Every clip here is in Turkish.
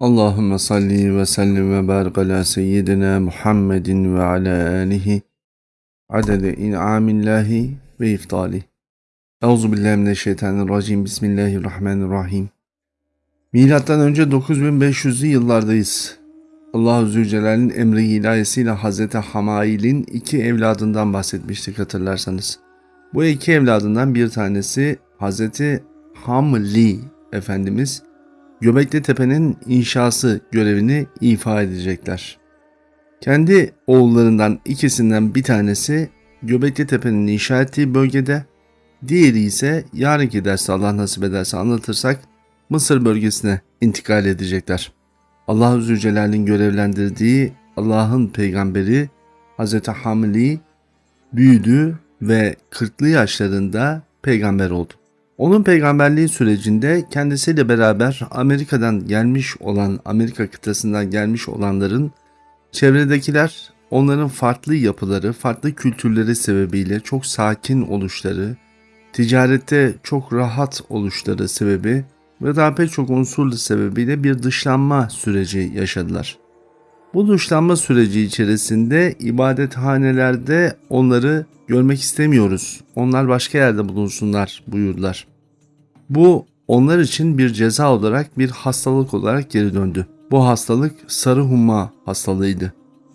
Allahümme salli ve sellim ve barik ala seyyidina Muhammedin ve ala alihi adede in'amillahi ve iftali. Euzu billahi mineşşeytanirracim. Bismillahirrahmanirrahim. Milattan önce 9500'lü yıllardayız. Allah Zülcelal'in emri ilahisiyle Hazreti Hamail'in iki evladından bahsetmiştik hatırlarsanız. Bu iki evladından bir tanesi Hazreti Hamli Efendimiz Göbekli Tepe'nin inşası görevini ifa edecekler. Kendi oğullarından ikisinden bir tanesi Göbekli Tepe'nin inşa ettiği bölgede, diğeri ise yarınki derste Allah nasip ederse anlatırsak Mısır bölgesine intikal edecekler. Allah Zülcelal'in görevlendirdiği Allah'ın peygamberi Hz. Hamli büyüdü ve 40'lı yaşlarında peygamber oldu. Onun peygamberliği sürecinde kendisiyle beraber Amerika'dan gelmiş olan, Amerika kıtasından gelmiş olanların çevredekiler onların farklı yapıları, farklı kültürleri sebebiyle çok sakin oluşları, ticarette çok rahat oluşları sebebi ve daha pek çok unsurlu sebebiyle bir dışlanma süreci yaşadılar. Bu dışlanma süreci içerisinde ibadethanelerde onları görmek istemiyoruz. Onlar başka yerde bulunsunlar buyurdular. Bu onlar için bir ceza olarak bir hastalık olarak geri döndü. Bu hastalık sarı humma hastalığıydı.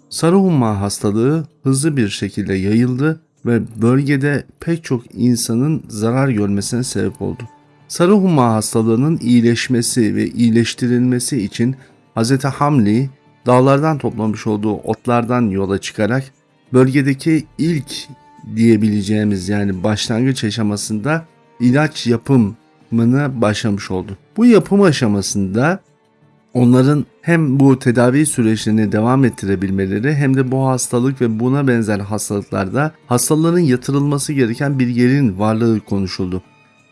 Sarı humma hastalığı hızlı bir şekilde yayıldı ve bölgede pek çok insanın zarar görmesine sebep oldu. Sarı humma hastalığının iyileşmesi ve iyileştirilmesi için Hz. Hamli dağlardan toplamış olduğu otlardan yola çıkarak bölgedeki ilk diyebileceğimiz yani başlangıç aşamasında ilaç yapımına başlamış oldu. Bu yapım aşamasında onların hem bu tedavi süreçlerini devam ettirebilmeleri hem de bu hastalık ve buna benzer hastalıklarda hastaların yatırılması gereken bir yerin varlığı konuşuldu.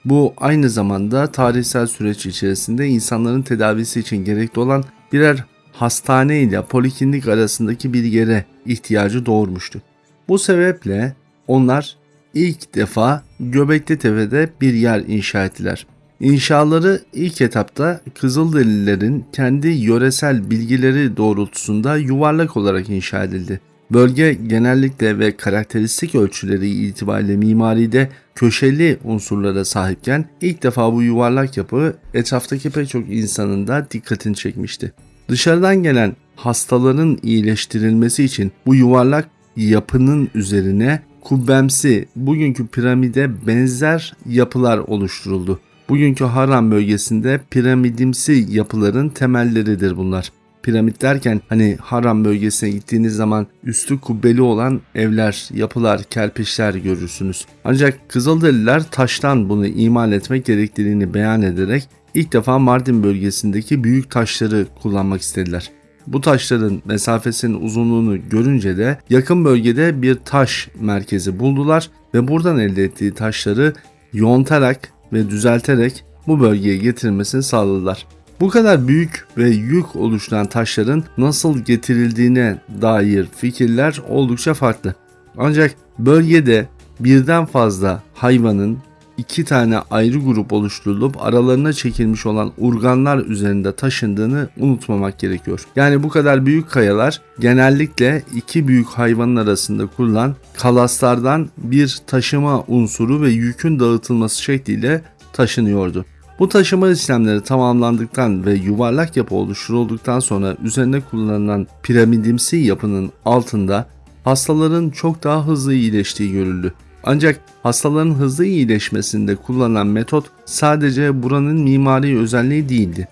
Bu aynı zamanda tarihsel süreç içerisinde insanların tedavisi için gerekli olan birer hastane ile poliklinik arasındaki bir yere ihtiyacı doğurmuştu. Bu sebeple onlar ilk defa Göbekli Tepe'de bir yer inşa ettiler. İnşaları ilk etapta Kızılderililerin kendi yöresel bilgileri doğrultusunda yuvarlak olarak inşa edildi. Bölge genellikle ve karakteristik ölçüleri itibariyle mimaride köşeli unsurlara sahipken ilk defa bu yuvarlak yapı etraftaki pek çok insanın da dikkatini çekmişti. Dışarıdan gelen hastaların iyileştirilmesi için bu yuvarlak yapının üzerine kubbemsi bugünkü piramide benzer yapılar oluşturuldu. Bugünkü Haram bölgesinde piramidimsi yapıların temelleridir bunlar. Piramit derken hani Haram bölgesine gittiğiniz zaman üstü kubbeli olan evler, yapılar, kerpiçler görürsünüz. Ancak Kızılderililer taştan bunu imal etmek gerektiğini beyan ederek ilk defa Mardin bölgesindeki büyük taşları kullanmak istediler. Bu taşların mesafesinin uzunluğunu görünce de yakın bölgede bir taş merkezi buldular ve buradan elde ettiği taşları yontarak ve düzelterek bu bölgeye getirmesini sağladılar. Bu kadar büyük ve yük oluşturan taşların nasıl getirildiğine dair fikirler oldukça farklı. Ancak bölgede birden fazla hayvanın iki tane ayrı grup oluşturulup aralarına çekilmiş olan urganlar üzerinde taşındığını unutmamak gerekiyor. Yani bu kadar büyük kayalar genellikle iki büyük hayvanın arasında kurulan kalaslardan bir taşıma unsuru ve yükün dağıtılması şekliyle taşınıyordu. Bu taşıma işlemleri tamamlandıktan ve yuvarlak yapı oluşturulduktan sonra üzerine kullanılan piramidimsi yapının altında hastaların çok daha hızlı iyileştiği görüldü. Ancak hastaların hızlı iyileşmesinde kullanılan metot sadece buranın mimari özelliği değildi.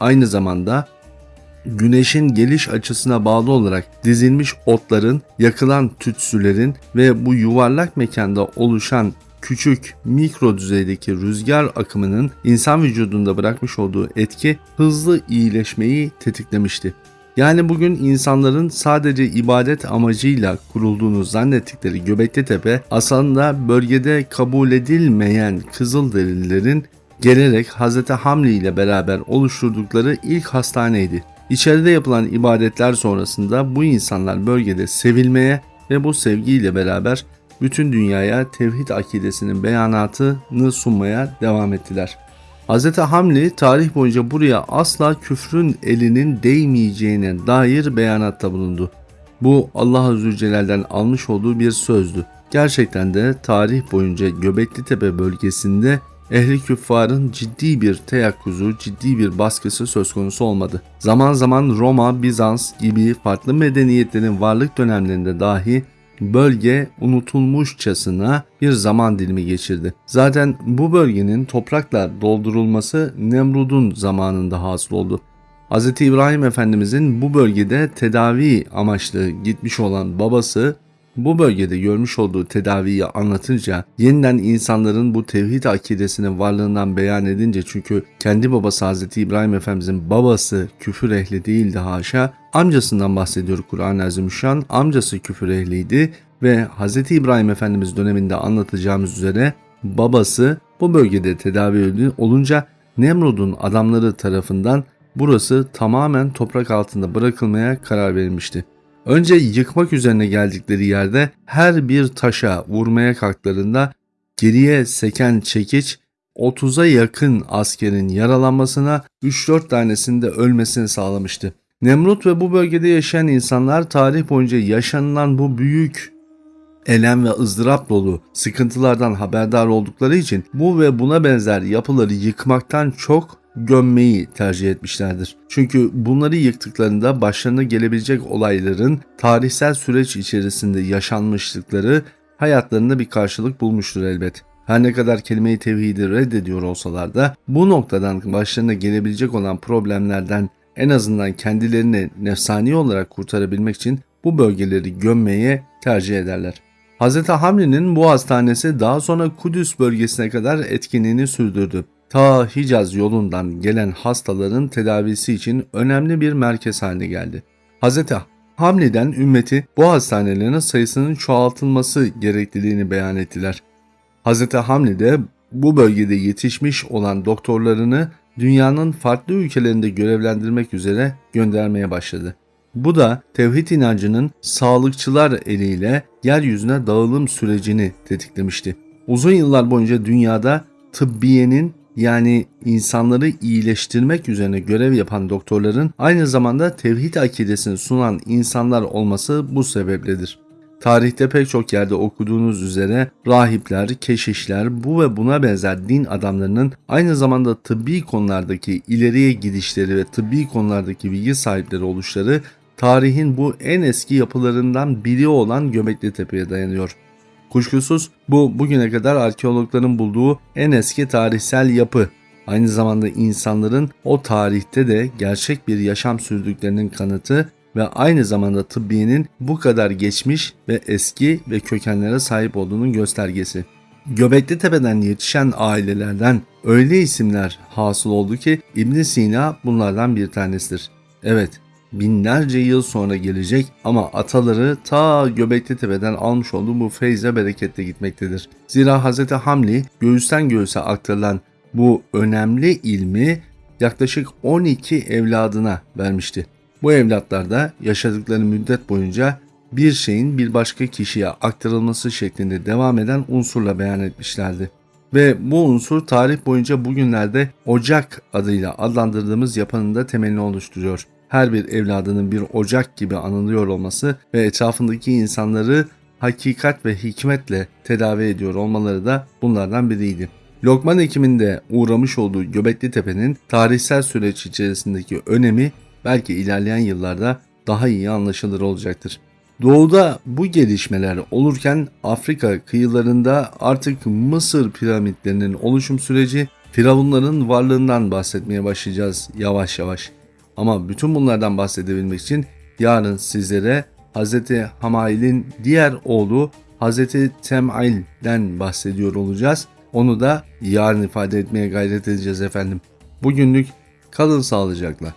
Aynı zamanda güneşin geliş açısına bağlı olarak dizilmiş otların, yakılan tütsülerin ve bu yuvarlak mekanda oluşan küçük mikro düzeydeki rüzgar akımının insan vücudunda bırakmış olduğu etki hızlı iyileşmeyi tetiklemişti. Yani bugün insanların sadece ibadet amacıyla kurulduğunu zannettikleri Göbekli Tepe aslında bölgede kabul edilmeyen Kızılderililerin gelerek Hz. Hamli ile beraber oluşturdukları ilk hastaneydi. İçeride yapılan ibadetler sonrasında bu insanlar bölgede sevilmeye ve bu sevgiyle beraber bütün dünyaya tevhid akidesinin beyanatını sunmaya devam ettiler. Hz. Hamli tarih boyunca buraya asla küfrün elinin değmeyeceğine dair beyanatta bulundu. Bu Allah Celle'den almış olduğu bir sözdü. Gerçekten de tarih boyunca Göbekli Tepe bölgesinde ehli küffarın ciddi bir teyakkuzu, ciddi bir baskısı söz konusu olmadı. Zaman zaman Roma, Bizans gibi farklı medeniyetlerin varlık dönemlerinde dahi bölge unutulmuşçasına bir zaman dilimi geçirdi. Zaten bu bölgenin toprakla doldurulması Nemrud'un zamanında hasıl oldu. Hz. İbrahim Efendimizin bu bölgede tedavi amaçlı gitmiş olan babası bu bölgede görmüş olduğu tedaviyi anlatınca yeniden insanların bu tevhid akidesinin varlığından beyan edince çünkü kendi babası Hz. İbrahim Efendimizin babası küfür ehli değildi haşa amcasından bahsediyor Kur'an-ı Azimüşşan amcası küfür ehliydi ve Hz. İbrahim Efendimiz döneminde anlatacağımız üzere babası bu bölgede tedavi olunca Nemrud'un adamları tarafından burası tamamen toprak altında bırakılmaya karar verilmişti. Önce yıkmak üzerine geldikleri yerde her bir taşa vurmaya kalktılarında geriye seken çekiç 30'a yakın askerin yaralanmasına 3-4 tanesinde ölmesini sağlamıştı. Nemrut ve bu bölgede yaşayan insanlar tarih boyunca yaşanılan bu büyük elem ve ızdırap dolu sıkıntılardan haberdar oldukları için bu ve buna benzer yapıları yıkmaktan çok gömmeyi tercih etmişlerdir. Çünkü bunları yıktıklarında başlarına gelebilecek olayların tarihsel süreç içerisinde yaşanmışlıkları hayatlarında bir karşılık bulmuştur elbet. Her ne kadar kelime-i tevhidi reddediyor olsalar da bu noktadan başlarına gelebilecek olan problemlerden en azından kendilerini nefsani olarak kurtarabilmek için bu bölgeleri gömmeye tercih ederler. Hz. Hamli'nin bu hastanesi daha sonra Kudüs bölgesine kadar etkinliğini sürdürdü ta Hicaz yolundan gelen hastaların tedavisi için önemli bir merkez haline geldi. Hz. Hamli'den ümmeti bu hastanelerin sayısının çoğaltılması gerekliliğini beyan ettiler. Hz. Hamli de bu bölgede yetişmiş olan doktorlarını dünyanın farklı ülkelerinde görevlendirmek üzere göndermeye başladı. Bu da tevhid inancının sağlıkçılar eliyle yeryüzüne dağılım sürecini tetiklemişti. Uzun yıllar boyunca dünyada tıbbiyenin yani insanları iyileştirmek üzerine görev yapan doktorların aynı zamanda tevhid akidesini sunan insanlar olması bu sebepledir. Tarihte pek çok yerde okuduğunuz üzere rahipler, keşişler, bu ve buna benzer din adamlarının aynı zamanda tıbbi konulardaki ileriye gidişleri ve tıbbi konulardaki bilgi sahipleri oluşları tarihin bu en eski yapılarından biri olan Göbekli Tepe'ye dayanıyor. Kuşkusuz bu bugüne kadar arkeologların bulduğu en eski tarihsel yapı. Aynı zamanda insanların o tarihte de gerçek bir yaşam sürdüklerinin kanıtı ve aynı zamanda tıbbiyenin bu kadar geçmiş ve eski ve kökenlere sahip olduğunun göstergesi. Göbekli Tepe'den yetişen ailelerden öyle isimler hasıl oldu ki İbn Sina bunlardan bir tanesidir. Evet, binlerce yıl sonra gelecek ama ataları ta Göbekli Tepe'den almış olduğu bu feyze bereketle gitmektedir. Zira Hz. Hamli göğüsten göğüse aktarılan bu önemli ilmi yaklaşık 12 evladına vermişti. Bu evlatlar da yaşadıkları müddet boyunca bir şeyin bir başka kişiye aktarılması şeklinde devam eden unsurla beyan etmişlerdi. Ve bu unsur tarih boyunca bugünlerde Ocak adıyla adlandırdığımız yapının da temelini oluşturuyor her bir evladının bir ocak gibi anılıyor olması ve etrafındaki insanları hakikat ve hikmetle tedavi ediyor olmaları da bunlardan biriydi. Lokman ekiminde uğramış olduğu Göbekli Tepe'nin tarihsel süreç içerisindeki önemi belki ilerleyen yıllarda daha iyi anlaşılır olacaktır. Doğuda bu gelişmeler olurken Afrika kıyılarında artık Mısır piramitlerinin oluşum süreci firavunların varlığından bahsetmeye başlayacağız yavaş yavaş. Ama bütün bunlardan bahsedebilmek için yarın sizlere Hz. Hamail'in diğer oğlu Hz. Tem'il'den bahsediyor olacağız. Onu da yarın ifade etmeye gayret edeceğiz efendim. Bugünlük kalın sağlıcakla.